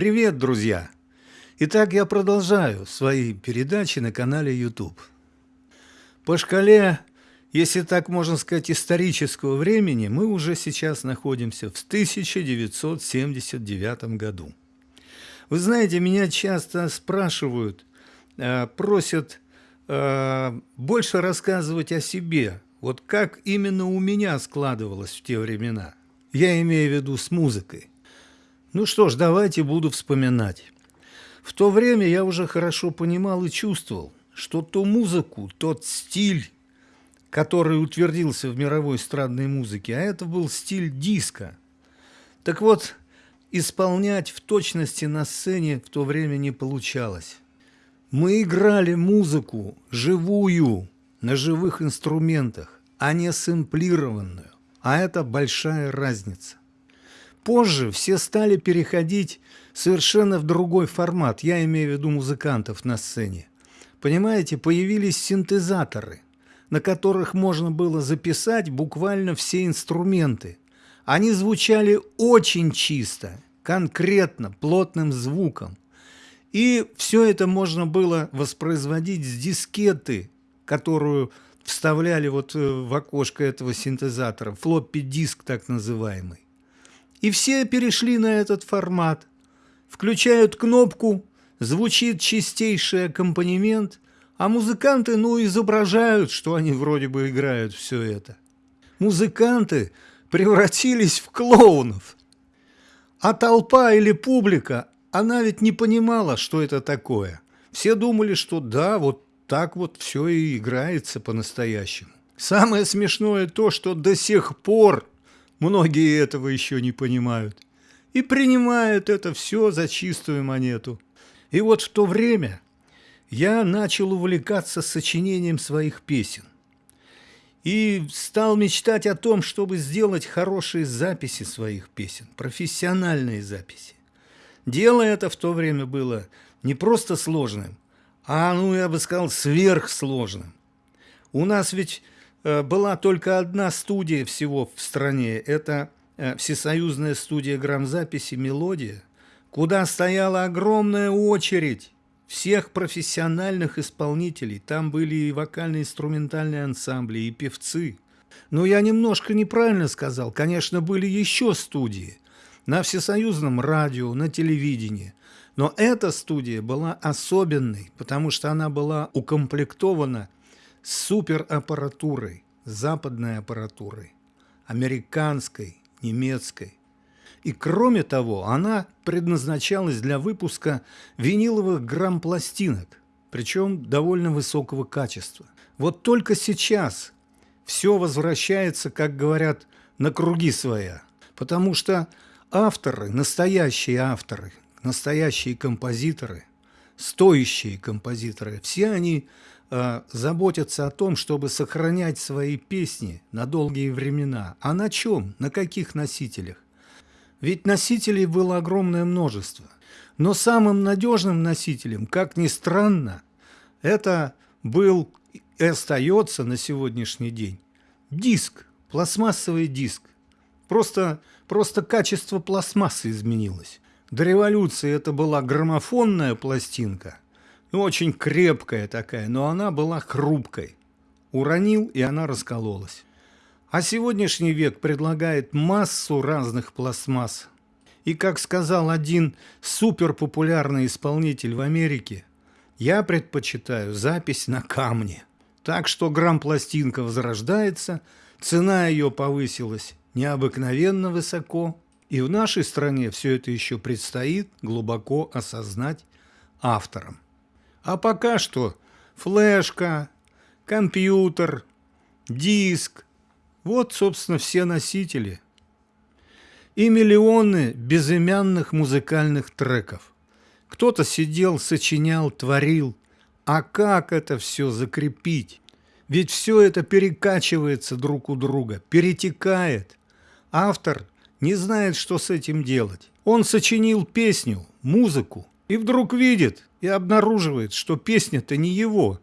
Привет, друзья! Итак, я продолжаю свои передачи на канале YouTube. По шкале, если так можно сказать, исторического времени, мы уже сейчас находимся в 1979 году. Вы знаете, меня часто спрашивают, э, просят э, больше рассказывать о себе, вот как именно у меня складывалось в те времена. Я имею в виду с музыкой. Ну что ж, давайте буду вспоминать. В то время я уже хорошо понимал и чувствовал, что ту музыку, тот стиль, который утвердился в мировой эстрадной музыке, а это был стиль диска. Так вот, исполнять в точности на сцене в то время не получалось. Мы играли музыку живую, на живых инструментах, а не сэмплированную. А это большая разница. Позже все стали переходить совершенно в другой формат, я имею в виду музыкантов на сцене. Понимаете, появились синтезаторы, на которых можно было записать буквально все инструменты. Они звучали очень чисто, конкретно, плотным звуком. И все это можно было воспроизводить с дискеты, которую вставляли вот э, в окошко этого синтезатора, флоппи-диск так называемый. И все перешли на этот формат. Включают кнопку, звучит чистейший аккомпанемент, а музыканты, ну, изображают, что они вроде бы играют все это. Музыканты превратились в клоунов. А толпа или публика, она ведь не понимала, что это такое. Все думали, что да, вот так вот все и играется по-настоящему. Самое смешное то, что до сих пор Многие этого еще не понимают и принимают это все за чистую монету. И вот в то время я начал увлекаться сочинением своих песен и стал мечтать о том, чтобы сделать хорошие записи своих песен, профессиональные записи. Дело это в то время было не просто сложным, а, ну, я бы сказал, сверхсложным. У нас ведь была только одна студия всего в стране. Это э, Всесоюзная студия грамзаписи «Мелодия», куда стояла огромная очередь всех профессиональных исполнителей. Там были и вокально-инструментальные ансамбли, и певцы. Но я немножко неправильно сказал. Конечно, были еще студии на всесоюзном радио, на телевидении. Но эта студия была особенной, потому что она была укомплектована – супераппаратурой, западной аппаратурой, американской, немецкой. И кроме того, она предназначалась для выпуска виниловых грамм-пластинок, причем довольно высокого качества. Вот только сейчас все возвращается, как говорят, на круги своя, потому что авторы, настоящие авторы, настоящие композиторы, стоящие композиторы, все они э, заботятся о том, чтобы сохранять свои песни на долгие времена. А на чем? На каких носителях? Ведь носителей было огромное множество. Но самым надежным носителем, как ни странно, это был и остается на сегодняшний день диск, пластмассовый диск. Просто, просто качество пластмассы изменилось. До революции это была граммофонная пластинка – очень крепкая такая, но она была хрупкой. Уронил, и она раскололась. А сегодняшний век предлагает массу разных пластмасс. И, как сказал один суперпопулярный исполнитель в Америке, я предпочитаю запись на камне. Так что грамм-пластинка возрождается, цена ее повысилась необыкновенно высоко, и в нашей стране все это еще предстоит глубоко осознать авторам. А пока что флешка, компьютер, диск – вот, собственно, все носители. И миллионы безымянных музыкальных треков. Кто-то сидел, сочинял, творил. А как это все закрепить? Ведь все это перекачивается друг у друга, перетекает. Автор не знает, что с этим делать. Он сочинил песню, музыку, и вдруг видит и обнаруживает, что песня-то не его.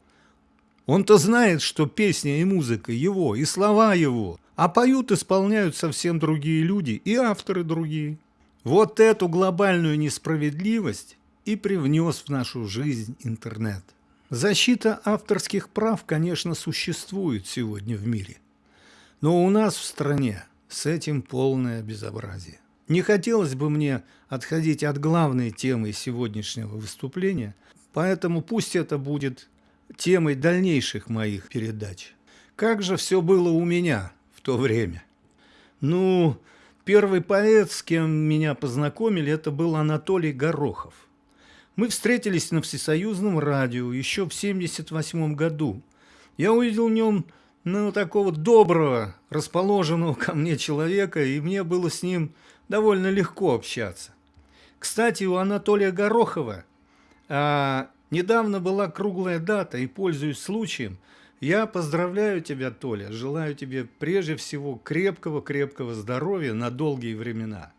Он-то знает, что песня и музыка его, и слова его, а поют, исполняют совсем другие люди и авторы другие. Вот эту глобальную несправедливость и привнес в нашу жизнь интернет. Защита авторских прав, конечно, существует сегодня в мире, но у нас в стране с этим полное безобразие. Не хотелось бы мне отходить от главной темы сегодняшнего выступления, поэтому пусть это будет темой дальнейших моих передач. Как же все было у меня в то время? Ну, первый поэт, с кем меня познакомили, это был Анатолий Горохов. Мы встретились на Всесоюзном радио еще в 1978 году. Я увидел в нем ну, такого доброго, расположенного ко мне человека, и мне было с ним довольно легко общаться. Кстати, у Анатолия Горохова а, недавно была круглая дата, и, пользуясь случаем, я поздравляю тебя, Толя, желаю тебе прежде всего крепкого-крепкого здоровья на долгие времена.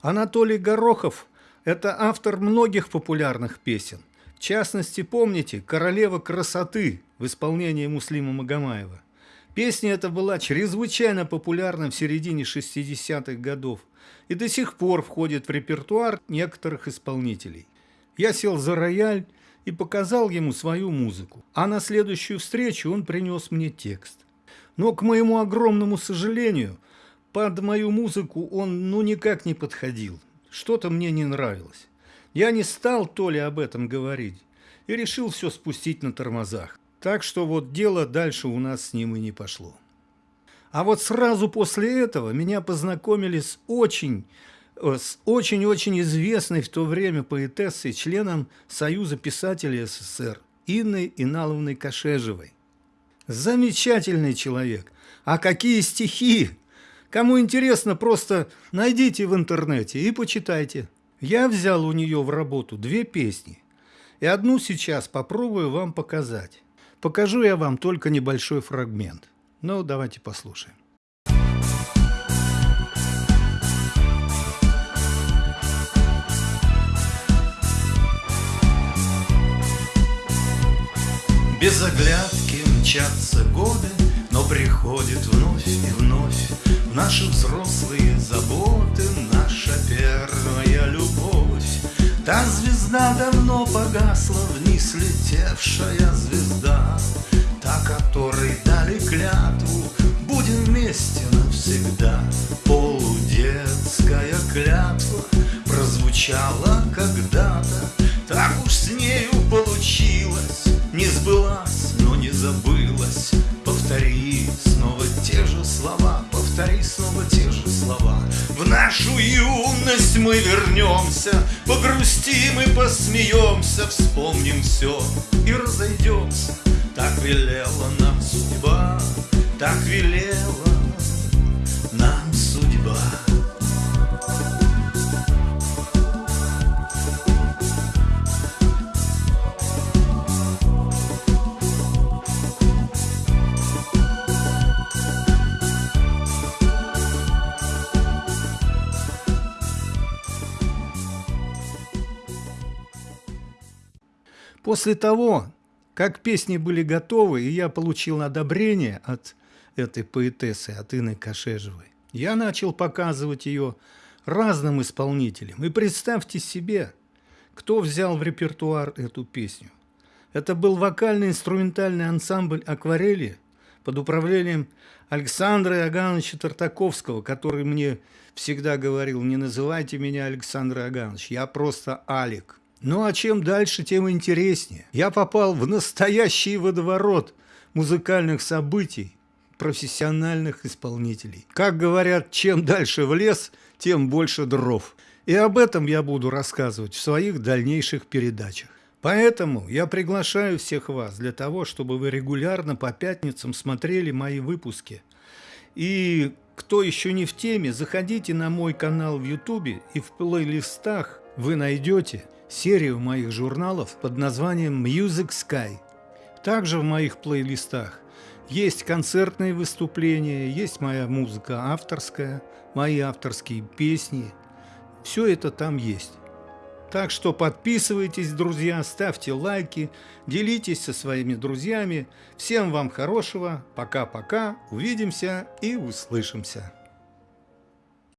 Анатолий Горохов – это автор многих популярных песен. В частности, помните «Королева красоты» в исполнении Муслима Магомаева. Песня эта была чрезвычайно популярна в середине 60-х годов и до сих пор входит в репертуар некоторых исполнителей. Я сел за рояль и показал ему свою музыку. А на следующую встречу он принес мне текст. Но, к моему огромному сожалению, под мою музыку он ну никак не подходил. Что-то мне не нравилось. Я не стал то ли об этом говорить и решил все спустить на тормозах. Так что вот дело дальше у нас с ним и не пошло. А вот сразу после этого меня познакомили с очень Э, с очень-очень известной в то время поэтессой, членом Союза писателей СССР Инной Иналовной Кашежевой. Замечательный человек. А какие стихи! Кому интересно, просто найдите в интернете и почитайте. Я взял у нее в работу две песни. И одну сейчас попробую вам показать. Покажу я вам только небольшой фрагмент. Ну, давайте послушаем. Без оглядки мчатся годы, но приходит вновь и вновь В наши взрослые заботы наша первая любовь. Та звезда давно погасла, вниз летевшая звезда, Та, которой дали клятву, будем вместе навсегда. Полудетская клятва прозвучала когда-то, Так уж с нею получилось, не сбылась, но не забылась нашу юность мы вернемся Погрустим и посмеемся Вспомним все и разойдемся Так велела нам судьба Так велела После того, как песни были готовы, и я получил одобрение от этой поэтессы, от Инны Кашежевой, я начал показывать ее разным исполнителям. И представьте себе, кто взял в репертуар эту песню. Это был вокально-инструментальный ансамбль «Акварели» под управлением Александра Иогановича Тартаковского, который мне всегда говорил, не называйте меня Александр Иоганович, я просто Алик. Ну а чем дальше, тем интереснее. Я попал в настоящий водоворот музыкальных событий, профессиональных исполнителей. Как говорят, чем дальше в лес, тем больше дров. И об этом я буду рассказывать в своих дальнейших передачах. Поэтому я приглашаю всех вас для того, чтобы вы регулярно по пятницам смотрели мои выпуски. И кто еще не в теме, заходите на мой канал в YouTube и в плейлистах вы найдете серию моих журналов под названием Music Sky. Также в моих плейлистах есть концертные выступления, есть моя музыка авторская, мои авторские песни. Все это там есть. Так что подписывайтесь, друзья, ставьте лайки, делитесь со своими друзьями. Всем вам хорошего, пока-пока, увидимся и услышимся.